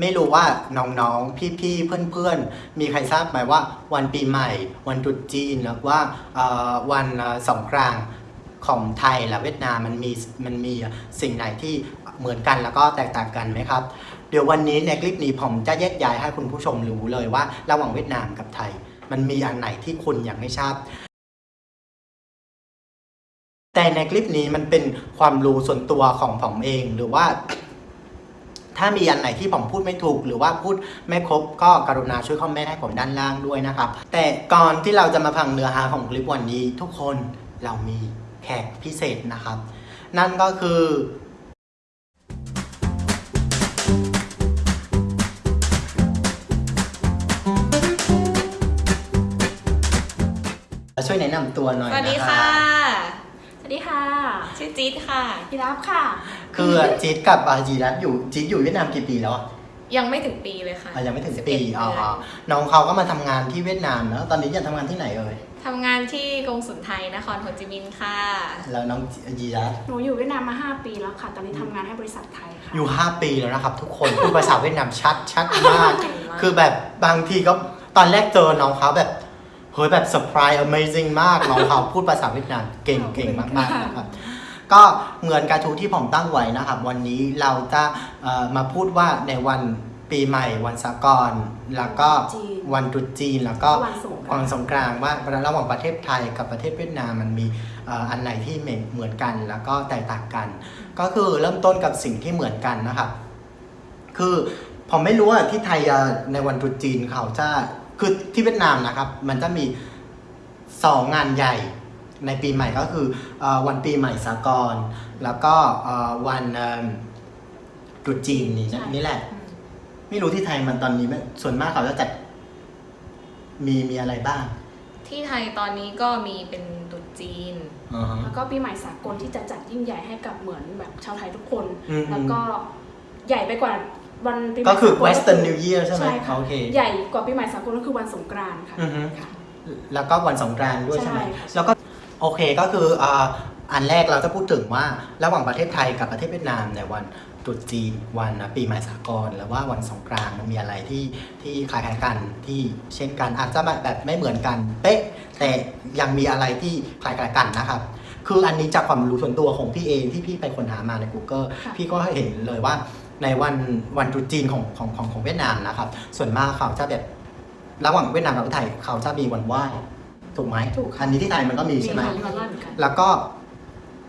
ไม่รู้ว่าน้องๆ พี่ๆ เพื่อนๆ มีใครทราบไหมว่าวันปีใหม่ วันตรุษจีนหรือว่าวันสงกรานต์ของไทยและเวียดนามมันมีมันมีสิ่งไหนที่เหมือนกันแล้วก็แตกต่างกันไหมครับ เดี๋ยววันนี้ในคลิปนี้ผมจะแยกย้ายให้คุณผู้ชมรู้เลยว่า ระหว่างเวียดนามกับไทย มันมีอันไหนที่คุณยังไม่ทราบแต่ในคลิปนี้มันเป็นความรู้ส่วนตัวของผมเองหรือว่า ถ้ามีอันไหนที่ผมพูดไม่ถูก หรือว่าพูดไม่ครบก็กรุณาช่วยคอมเมนต์ให้ผมด้านล่างด้วยนะครับ แต่ก่อนที่เราจะมาฟังเนื้อหาของคลิปวันนี้ ทุกคนเรามีแขกพิเศษนะครับ นั่นก็คือช่วยแนะนำตัวหน่อยสวัสดีค่ะ วัสดีค่ะ ชื่อจี๊ดค่ะพี่รับค่ะ คือจี๊ดกับอาจีรัตอยู่จี๊ดอยู่เวียดนามกี่ปีแล้วอะยังไม่ถึงปีเลยค่ะอะยังไม่ถึง11ปีเดืนอ๋อน้องเขาก็มาทำงานที่เวียดนามแล้วตอนนี้ยังทำงานที่ไหนเอ่ยทำงานที่กงสุลไทยนครโฮจิมินห์ค่ะ แล้วน้องจีรัตหนูอยู่เวียดนามมา 5 ปีแล้วค่ะ ตอนนี้ทำงานให้บริษัทไทยค่ะ อยู่ 5 ปีแล้วนะครับ ทุกคนพูดภาษาเวียดนามชัดชัดมาก เก่งมาก คือแบบบางทีก็ตอนแรกเจอน้องเขาแบบ เฮ้ยแบบเซอร์ไพรส์ amazing มากน้องเขาพูดภาษาเวียดนามเก่งเก่งมากๆนะครับก็เหมือนกระทู้ที่ผมตั้งไว้นะครับ วันนี้เราจะเอ่อมาพูดว่าในวันปีใหม่วันสากลแล้วก็จีนวันตรุษจีนแล้วก็วันสงกรานต์วันสงกรานต์ว่าระหว่างประเทศไทยกับประเทศเวียดนามมันมีเอ่ออันไหนที่เหมือนกันแล้วก็แตกต่างกัน ก็คือเริ่มต้นกับสิ่งที่เหมือนกันนะครับ คือผมไม่รู้ว่าที่ไทยอะในวันตรุษจีนเขาจะ คือที่เวียดนามนะครับมันจะมีสองงานใหญ่ในปีใหม่ก็คือเอ่อวันปีใหม่สากลแล้วก็เอ่อวันเอิ่มตรุษจีนนี่นะใช่นี่แหละ ไม่รู้ที่ไทยมันตอนนี้ไม่ส่วนมากเขาจะจัดมีมีอะไรบ้าง ที่ไทยตอนนี้ก็มีเป็นตรุษจีนอ่าฮะแล้วก็ปีใหม่สากลที่จะจัดยิ่งใหญ่ให้กับเหมือนแบบชาวไทยทุกคนอืมแล้วก็ใหญ่ไปกว่า วันปีใหม่ก็คือสากล Western New Year ใช่ไหมใช่ค่ะโอเคใหญ่กว่าปีใหม่สากลก็คือวันสงกรานต์ค่ะ อือฮึค่ะแล้วก็วันสงกรานต์ด้วยใช่ไหมใช่ค่ะ แล้วก็โอเคก็คืออ่าอันแรกเราจะพูดถึงว่าระหว่างประเทศไทยกับประเทศเวียดนามในวันตรุษจีนวันปีใหม่สากลหรือว่าวันสงกรานต์มันมีอะไรที่ที่คล้ายๆกันที่เช่นกันอาจจะแบบไม่เหมือนกันเป๊ะแต่ยังมีอะไรที่คล้ายๆกันนะครับ คืออันนี้จากความรู้ส่วนตัวของพี่เองที่พี่ไปค้นหามาใน Google ค่ะ พี่ก็เห็นเลยว่า ในวันวันตรุษจีนของของของของเวียดนามนะครับ ส่วนมากเขาจะแบบระหว่างเวียดนามกับไทยเขาจะมีวันไหว้ถูกไหมถูกค่ะอันนี้ที่ไทยมันก็มีใช่ไหมมีวันไหว้เหมือนกันแล้วก็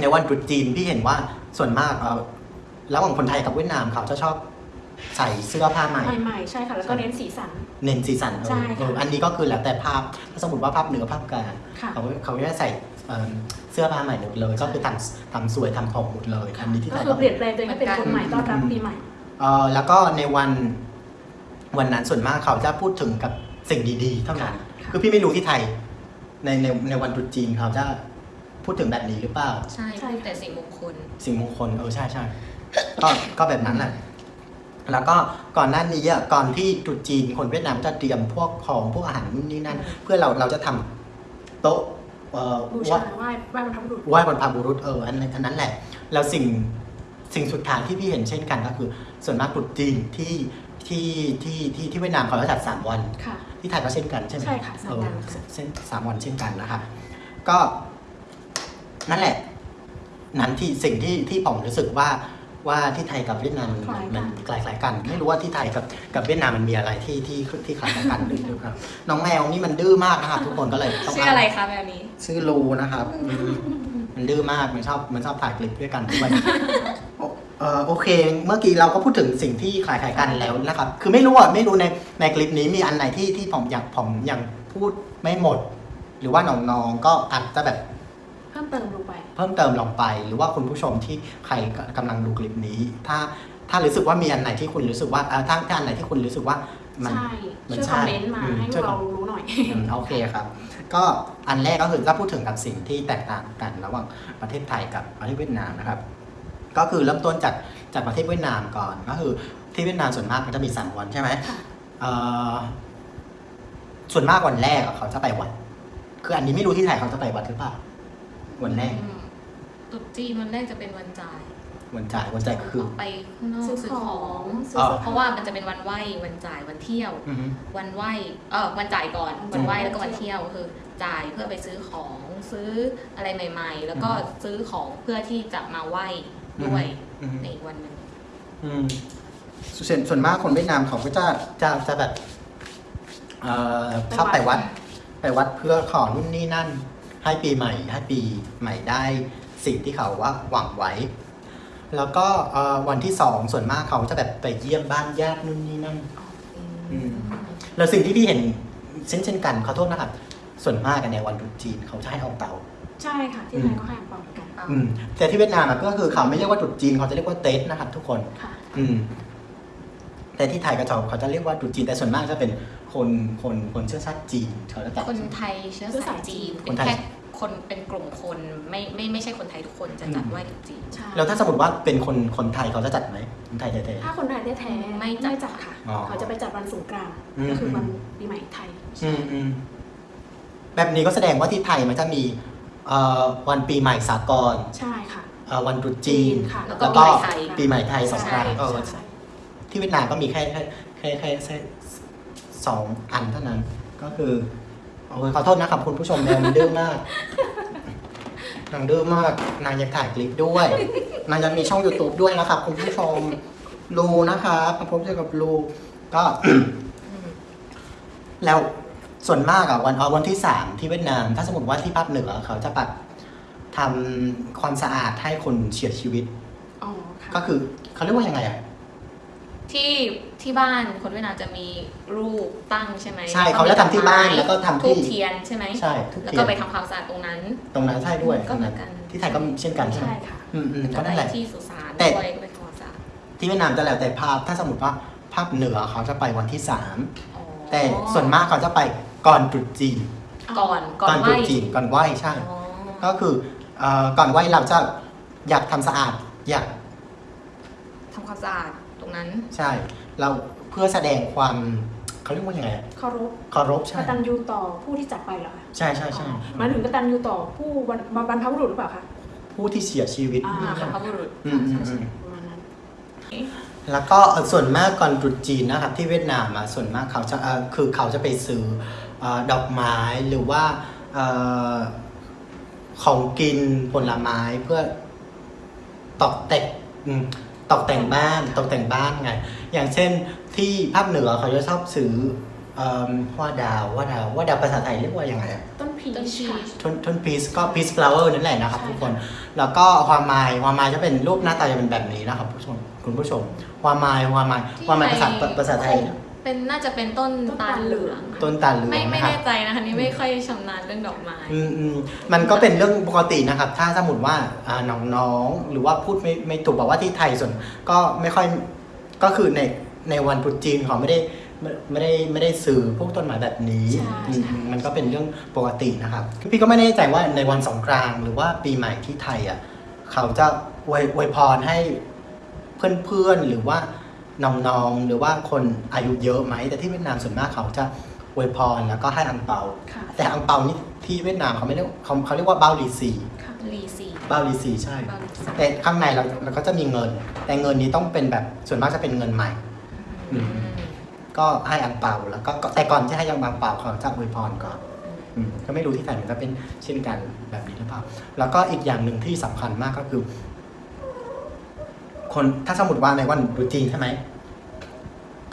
ในวันตรุษจีนพี่เห็นว่าส่วนมากเอ่อระหว่างคนไทยกับเวียดนามเขาจะชอบใส่เสื้อผ้าใหม่ใหม่ๆใช่ค่ะแล้วก็เน้นสีสัน เน้นสีสันเออใช่ค่ะเอออันนี้ก็คือแล้วแต่ภาพถ้าสมมติว่าภาพเหนือภาพกลางค่ะเขาเขาจะใส่ เอิ่มเสื้อผ้าใหม่หมดเลย ก็คือทำทำสวยทำผมหมดเลยอันนี้ที่ไทก็ยคือเปลี่ยนแปลงตัวเองให้เป็นคนใหม่ต้อนรับปีใหม่ เอ่อแล้วก็ในวันวันนั้นส่วนมากเขาจะพูดถึงกับสิ่งดีๆเท่านั้นค่ะ คือพี่ไม่รู้ที่ไทยในในในวันตรุษจีนเขาจะพูดถึงแบบนี้หรือเปล่า ใช่ใช่ พูดแต่สิ่งมงคล สิ่งมงคลเออใช่ใช่ก็ก็แบบนั้นแหละแล้วก็ก่อนหน้านี้อะก่อนที่ตรุษจีนคนเวียดนามจะเตรียมพวกของพวกอาหารนู่นนี่นั่น เพื่อเราเราจะทำโต๊ะ เอ่อบูไหว้ชาไหว้ไหว้บรรพบุรุษไหว้บรรพบุรุษเอออันนั้นอันนั้นแหละ แล้วสิ่งสิ่งสุดท้ายที่พี่เห็นเช่นกันก็คือ ส่วนมากตรุษจีนที่ที่ที่ที่ที่เวียดนามเขาจะจัดสามวัน ค่ะ ที่ไทยก็เช่นกันใช่ไหมใช่ค่ะสามเออวันค่ะเส้นสามวันเช่นกันนะครับก็นั่นแหละ นั้นที่สิ่งที่ที่ผมรู้สึกว่า ว่าที่ไทยกับเวียดนามมันคล้ายกันมันคล้ายๆกัน ไม่รู้ว่าที่ไทยกับกับเวียดนามมันมีอะไรที่ที่ที่คล้ายกันหรือหรือเปล่าน้องแมวนี่มันดื้อมากนะครับทุกคนก็เลยต้องชื่ออะไรคะแบบนี้ชื่อรูนะครับอืมมันดื้อมากมันชอบมันชอบถ่ายคลิปด้วยกันด้วยโอเอ่อโอเค เมื่อกี้เราก็พูดถึงสิ่งที่คล้ายๆกันแล้วนะครับ คือไม่รู้อะไม่รู้ในในคลิปนี้มีอันไหนที่ที่ผมอยากผมยังพูดไม่หมด หรือว่าน้องๆก็อาจจะแบบ เพิ่มเติมลงไป เพิ่มเติมลงไป หรือว่าคุณผู้ชมที่ใครกำลังดูคลิปนี้ ถ้าถ้ารู้สึกว่ามีอันไหนที่คุณรู้สึกว่าเอ่อถ้าถ้าอันไหนที่คุณรู้สึกว่ามันใช่มันช่วยคใช่อมเมนต์มาอืมให้พช่ววยกคอเรามรู้หน่อยอืมโอเคครับ ก็อันแรกก็คือจะพูดถึงกับสิ่งที่แตกต่างกันระหว่างประเทศไทยกับประเทศเวียดนามนะครับ ก็คือเริ่มต้นจากจากประเทศเวียดนามก่อนก็คือที่เวียดนามส่วนมากมันจะมีสามวันใช่ไหมค่ะเอ่อส่วนมากวันแรกอะเขาจะไปวัด คืออันนี้ไม่รู้ที่ไทยเขาจะไปวัดหรือเปล่า วันแรกอืมตรุษจีนวันแรกจะเป็นวันจ่าย วันจ่ายวันจ่ายคือ ออกไปข้างนอกซื้อซื้อขขอองงซื้ออ๋อเสื้อเพราะว่ามันจะเป็นวันไหววันจ่ายวันเที่ยว อือฮึวันไหวเออวันจ่ายก่อนอืมวันไหวแล้วก็วันเที่ยวคือจ่ายเพื่อไปซื้อของซื้ออะไรใหม่ ๆ แล้วก็ซื้อของเพื่อที่จะมาไหวด้วยอือฮึในอีกวันหนึ่งอืมส่วนส่วนมากคนเวียดนามเขาก็จะจะจะแบบเอ่อชอบไปวัด ไปวัดเพื่อขอนู่นนี่นั่น ให้ปีใหม่ให้ปีใหม่ได้สิ่งที่เขาว่าหวังไว้ แล้วก็เอ่อวันที่สองส่วนมากเขาจะแบบไปเยี่ยมบ้านญาตินู่นนี่นั่นอืมแล้วสิ่งที่พี่เห็นเช่นเช่นกันขอโทษนะครับ ส่วนมากกันในวันตรุษจีนเขาจะให้เอาเตาใช่ค่ะที่ไทยก็ให้อังเปาเหมือนกันเอาอืมแต่ที่เวียดนามอะก็คือเขาไม่เรียกว่าตรุษจีนเขาจะเรียกว่าเต็นะครับ ทุกคนค่ะอืมแต่ที่ไทยกับเขาเขาจะเรียกว่าตรุษจีนแต่ส่วนมากจะเป็น คนคนคนเชื้อชาติจีนเขาจะจัดคนไทยเชื้อสายจีนคเป็นนไทยแค่คนเป็นกลุ่มคนไม่ไม่ไม่ใช่คนไทยทุกคนจะจัดไหว้ตรุษจีนใช่แล้วถ้าสมมติว่าเป็นคนคนไทยเขาจะจัดไหมคนไทยแท้ถ้าคนไทยแท้ๆไม่จัดจัดค่ะอ๋อเขาจะไปจัดวันสงกรานต์อืมก็คือวันปีใหม่ไทยๆอืมอืมแบบนี้ก็แสดงว่าที่ไทยมันจะมีเอ่อวันปีใหม่สากลใช่ค่ะเอ่อวันตรุษจีนค่ะแล้วแล้ก็วก็ปีใหม่ไทยปีใหม่ไทยสองครั้งเออใช่ที่เวียดนามก็มีแค่แค่แค่แค่ แค่สองอันเท่านั้น ก็คือโอ้ยขอโทษนะครับคุณผู้ชมแนวมันดื้อมากนางดื้อมาก นางยังถ่ายคลิปด้วย นางยังมีช่อง YouTube ด้วยนะครับ คุณผู้ชมรูนะครับมาพบเจอกับรูก็อืมแล้วส่วนมากอะวันเอาวันที่สามที่เวียดนาม ถ้าสมมติว่าที่ภาคเหนือเขาจะแบบทำความสะอาดให้คนเสียชีวิตอ๋อค่ะก็คือเขาเรียกว่ายังไงอะ ที่ที่บ้านคนเวียดนามจะมีรูปตั้งใช่ไหมใช่เขาจะทำที่บ้านแล้วก็ทำทูที่บเทียนใช่ไหมใช่ทุกแล้วเทีก็ยนไปทำความสะอาดตรงนั้น ตรงนั้นใช่ด้วยก็เหมือนกันที่ไทยก็เช่นกันใช่ไหมใช่ค่ะอืมอืมแล้วก็ก็นั่นไปแหละที่สุสานแต่ด้วยก็ไปทำความสะอาดที่เวียดนามจะแล้วแต่ภาคถ้าสมมติว่าภาคเหนือเขาจะไปวันที่สามอ๋อแต่ส่วนมากเขาจะไปก่อนตรุษจีนก่อนก่อนตไหรุว้ษจีนก่อนไหว้ใช่อ๋อก็คือเอ่อก่อนไหว้เราจะอยากทำสะอาดอยากทำความสะอาด ตรงนั้น ใช่ เราเพื่อแสดงความเขาเรียกว่ายังไงอะเคารพเคารพกใช่ตัญญูต่อผู้ที่จากไปเหรอคะใช่ใช่ใช่อ๋อหมายถึงกตัญญูต่อผู้บรรบรรพบุรุษหรือเปล่าคะผู้ที่เสียชีวิต อ่าบรรพบุรุษอืมอืมใช่อืใช่มประมาณนั้นแล้วก็เอ่อส่วนมากก่อนตรุษจีนนะครับที่เวียดนามอะส่วนมากเขาจะเอ่อคือเขาจะไปซื้อเอ่อดอกไม้หรือว่าเอ่อของกินผลไม้เพื่อตกแต่งอืม ตกแต่งบ้านตกแต่งบ้านไง อย่างเช่นที่ภาคเหนือเขาจะชอบซื้อเอิ่ม hoa đào hoa đào hoa đào ภาษาไทยเรียกว่ายังไงอะ ต้นพีชต้นพีชค่ะต้นต้นพีชก็ peach flower นั่นแหละนะครับใช่ ทุกคน แล้วก็ความไม้ความไม้จะเป็นรูปหน้าตาจะเป็นแบบนี้นะครับผู้ชมคุณผู้ชมความไม้ความไม้ความไม้ภาษาภาษาไทยเป็นน่าจะเป็นต้นตาลเหลืองต้นตาลเหลืองไม่ไม่นะครับแน่ใจนะคะนี่ไม่ค่อยชำนาญเรื่องดอกไม้อืมอืมมันก็เป็นเรื่องปกตินะครับ ถ้าสมมติว่าอ่าน้องๆหรือว่าพูดไม่ไม่ถูกบอกว่าที่ไทยส่วนก็ไม่ค่อยก็คือในในวันตรุษจีนเขาไม่ได้ไม่ไม่ได้ไม่ได้สื่อพวกต้นไม้แบบนี้ใช่อืมใช่มันก็เป็นเรื่องปกตินะครับ พี่ก็ไม่แน่ใจว่าในวันสงกรานต์หรือว่าปีใหม่ที่ไทยอะเขาจะอวยอวยพรให้เพื่อนๆหรือว่า น้องๆ หรือว่าคนอายุเยอะไหม แต่ที่เวียดนามส่วนมากเขาจะอวยพรแล้วก็ให้อังเปาค่ะแต่อังเปานี่ที่เวียดนามเขาไม่เรียกเขาเขาเรียกว่าเบาลีซีค่ะลีซีเบาลีซีใช่บาลีซีแต่ข้างในเราเราก็จะมีเงิน แต่เงินนี้ต้องเป็นแบบส่วนมากจะเป็นเงินใหม่อืมก็ให้อังเปาแล้วก็ก็แต่ก่อนที่ให้อังเปาเขาจะอวยพรก่อนอืมก็ไม่รู้ที่ไทยมันจะเป็นเช่นกันแบบนี้หรือเปล่า แล้วก็อีกอย่างหนึ่งที่สำคัญมากก็คือ คนถ้าสมมติว่าในวันตรุษจีนใช่ไหม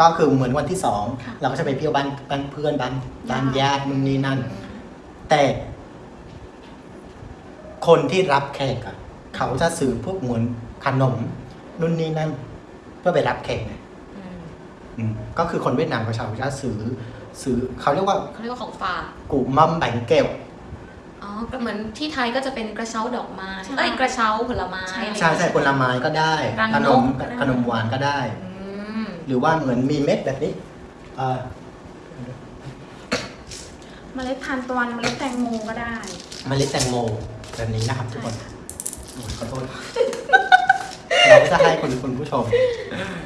ก็คือเหมือนวันที่สองค่ะเราก็จะไปเที่ยวบ้านบ้านเพื่อนบ้านบ้านญาตินู่นนี่นั่น แต่คนที่รับแขกอะเขาจะซื้อพวกเหมือนขนมนู่นนี่นั่น เพื่อไปรับแขกไงอืมอืมก็คือคนเวียดนามกับชาวจะซื้อซื้อเขาเรียกว่าเขาเรียกว่าของฝากกูมัมแบงเกลอ๋อก็เหมือนที่ไทยก็จะเป็นกระเช้าดอกไม้ใช่เอ้ยกระเช้าผลไม้ใช่อะไรใช่ใช่ผลไม้ก็ได้รังขนมนกก็ได้ขนมหวานก็ได้อืม หรือว่าเหมือนมีเม็ดแบบนี้เอ่อเมล็ดทานตะวันเมล็ดแตงโมก็ได้ เมล็ดแตงโมแบบนี้นะครับทุกคนโอ้ยขอโทษ เราก็จะให้คุณคุณผู้ชม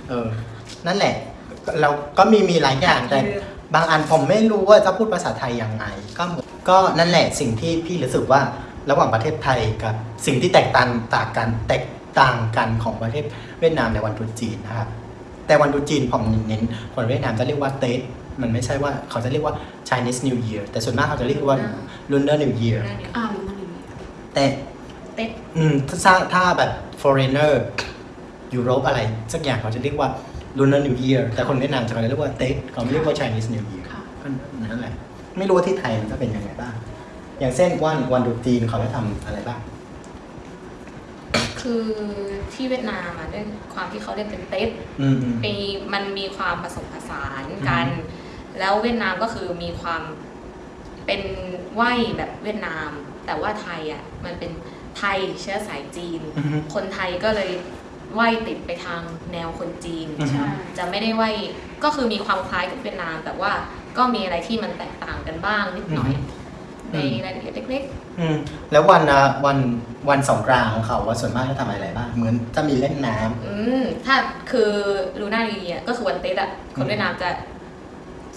เออ นั่นแหละ เราก็มีมีหลายอย่างแต่บางอันผมไม่รู้ว่าจะพูดภาษาไทยยังไง ก็เหมือนก็นั่นแหละสิ่งที่พี่รู้สึกว่าระหว่างประเทศไทยกับสิ่งที่แตกต่างต่างกันแตกต่างกันของประเทศเวียดนามในวันตรุษจีนนะครับ แต่วันตรุษจีนผมเน้นคนเวียดนามจะเรียกว่าเตสมันไม่ใช่ว่าเขาจะเรียกว่า Chinese New Year แต่ส่วนมากเขาจะเรียกว่า Lunar New Year อ่ามันนั่นเองแต่เต็ดอืมถ้าถ้าแบบ foreigner ยุโรปอะไร สักอย่างเขาจะเรียกว่า Lunar New Year แต่คนเวียดนามจะเรียกว่าเตสเขาไม่เรียกว่า Chinese New Year ค่ะก็นั่นแหละ ไม่รู้ว่าที่ไทยมันจะเป็นยังไงบ้าง อย่างเช่นวันวันตรุษจีนเขาจะทำอะไรบ้าง คือที่เวียดนามอะด้วยความที่เขาเรียกเป็นเต็ดอืมอืม มีมันมีความผสมผสานกัน แล้วเวียดนามก็คือมีความเป็นไหวแบบเวียดนาม แต่ว่าไทยอะมันเป็นไทยเชื้อสายจีน อือฮึ คนไทยก็เลยไหวติดไปทางแนวคนจีน อือฮึ ใช่ จะไม่ได้ไหวก็คือมีความคล้ายกับเวียดนาม แต่ว่าก็มีอะไรที่มันแตกต่างกันบ้างนิดหน่อย ในรายละเอียดเล็กอืมแล้ววันอะวันวันสงกรานต์ของเขาว่าส่วนมากจะทำอะไรบ้างเหมือนจะมีเล่นน้ำๆอืมถ้าคือลูน่าลีอะก็คือวันเต็ดอะคนเวียดนามจะ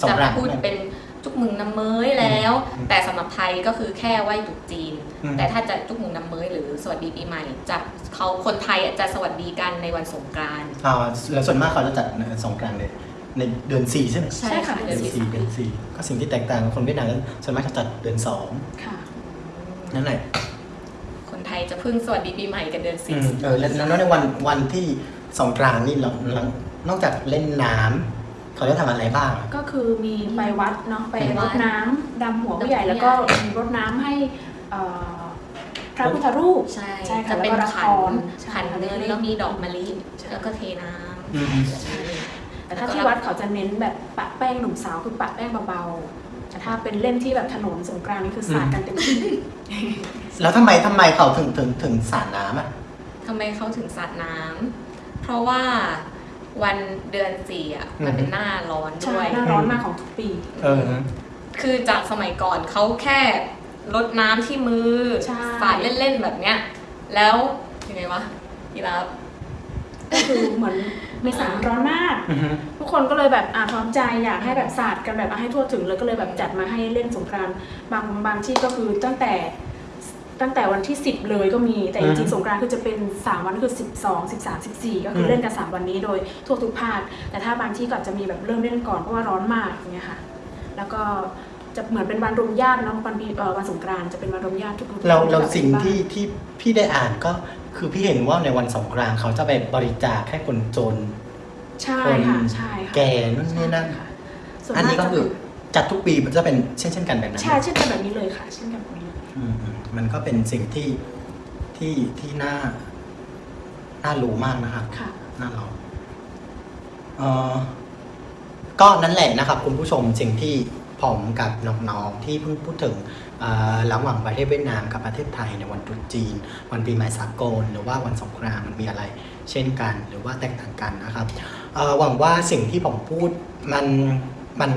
สงจะกรานต์พูดเป็นจุกมึงน้ำเมยแล้วอืมแต่สำหรับไทยก็คือแค่ไหว้ตรุษจีนอืมแต่ถ้าจะจุกมึงน้ำเมยหรือสวัสดีปีใหม่จะเขาคนไทยอะจะสวัสดีกันในวันสงกรานต์อ่าแล้วส่วนมากเขาจะจัดสงกรานต์ใน ในเดือนสี่ใช่ไหมใช่ค่ะ เดืเดืออนนสี่สี่เดือนสี่ก็สิ่งที่แตกต่างกับคนเวียดนามนั้นส่วนมากจะจัดเดือนสองค่ะนั่นแหละคนไทยจะเพิ่งสวัสดีปีใหม่กันเดือนอืสี่ มเออแล้วแล้วในวันวันที่สงกรานต์นี่เราเรานอกจากเล่นน้ำเขาจะทำอะไรบ้างอะก็คือมีไปวัดเนาะไปรดน้ำดำหัวผู้ใหญ่แล้วก็มีรดน้ำให้เอ่อพระพุทธรูป ใช่ใช่ค่ะจะเป็นแล้วก็ขันละครใช่ขันเงินแล้วมีดอกมะลิ ใช่ แล้วก็เทน้อืมำ แต่ถ้าที่วัดเขาจะเน้นแบบปะแป้งหนุ่มสาวคือปะแป้งเบาๆแต่ถ้าเป็นเล่นที่แบบถนนสงกรานต์นี่คือสาดกันเต็มที่แล้วทำไมทำไมเขาถึงถึงถึงสาดน้ำอะทำไมเขาถึงสาดน้ำเพราะว่าวันเดือนสี่อะมันเป็นหน้าร้อนใช่ด้วยหน้าร้อนมากของทุกปีเออคือจากสมัยก่อนเขาแค่ลดน้ำที่มือใช่สาดเล่นๆแบบเนี้ย แล้วยังไงวะยีราฟก็คือเหมือน เมษาร้อนมากอือฮึทุกคนก็เลยแบบอ่าพร้อมใจอยากให้แบบสาดกันแบบให้ทั่วถึงเลยก็เลยแบบจัดมาให้เล่นสงกรานต์บางบางที่ก็คือตั้งแต่ตั้งแต่วันที่ 10 เลยก็มีแต่จริงๆสงกรานต์คือจะเป็น 3 วันคือ 12 13 14 ก็คือเล่นกัน 3 วันนี้โดยทั่วทุกภาคแต่ถ้าบางที่ก็จะมีแบบเริ่มเล่นก่อนเพราะว่าร้อนมากอย่างเงี้ยค่ะ แล้วก็จะเหมือนเป็นวันรวมญาติเนาะวันปีเอ่อวันสงกรานต์จะเป็นวันรวมญาติทุกๆเราคนเราแบบสิ่งบ้นที่ที่พี่ได้อ่านก็ คือพี่เห็นว่าในวันสงกรานต์เขาจะไปบริจาคให้คนจน ใช่ค่ะใช่ค่ะแก่นู่นนี่นั่นค่ะส่วนอันมานี้กก็จะคือจัดทุกปีมันจะเป็นเช่นเช่นกันแบบนั้นใช่เช่นกันแบบนี้เลยค่ะเช่นกันแบบนี้เลยอืมอืมมันก็เป็นสิ่งที่ที่ที่น่าน่ารู้มากนะครับค่ะน่าลองเออก็นั่นแหละนะครับ คุณผู้ชมสิ่งที่ ผมกับน้องๆที่เพิ่งพูดถึงระหว่างประเทศเวียดนามกับประเทศไทยในวันตรุษจีน วันปีใหม่สากล หรือว่าวันสงกรานต์มันมีอะไร เช่นกัน หรือว่าแตกต่างกันนะครับหวังว่าสิ่งที่ผมพูดมันมัน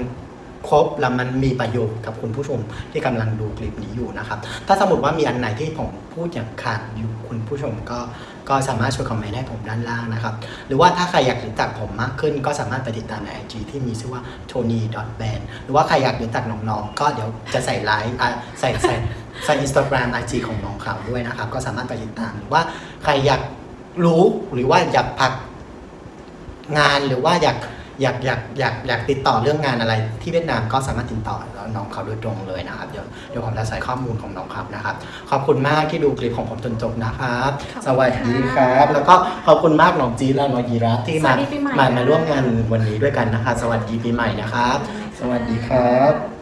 ครบและมันมีประโยชน์กับคุณผู้ชมที่กำลังดูคลิปนี้อยู่นะครับ ถ้าสมมติว่ามีอันไหนที่ผมพูดอย่างขาดอยู่คุณผู้ชมก็ก็สามารถช่วยคอมเมนต์ให้ผมด้านล่างนะครับ หรือว่าถ้าใครอยากรู้จักผมมากขึ้น ก็สามารถไปติดตามใน IG ที่มีชื่อว่า tony band หรือว่าใครอยากรู้จักน้องๆ ก็เดี๋ยวจะใส่ไลฟ์อ่ใส่ใส่ใส่ Instagram IG ของน้องเขาด้วยนะครับ ก็สามารถไปติดตามหรือว่าใครอยากรู้หรือว่าอยากพักงานหรือว่าอยาก อยากอยากอยากอยากติดต่อเรื่องงานอะไรที่เวียดนามก็สามารถติดต่อน้องเขาโดยตรงเลยนะครับ เดี๋ยวเดี๋ยวผมจะใส่ข้อมูลของน้องครับนะครับ ขอบคุณมากที่ดูคลิปของผมจนจบนะครับขอบคุณสวัสดีคค่ะรับ แล้วก็ขอบคุณมากน้องจีดและน้องยีราฟที่มาสวัสดีปีใหม่มาค่ะมาร่วมงานวันนี้ด้วยกันนะคะ สวัสดีปีใหม่นะครับ สวัสดีครับ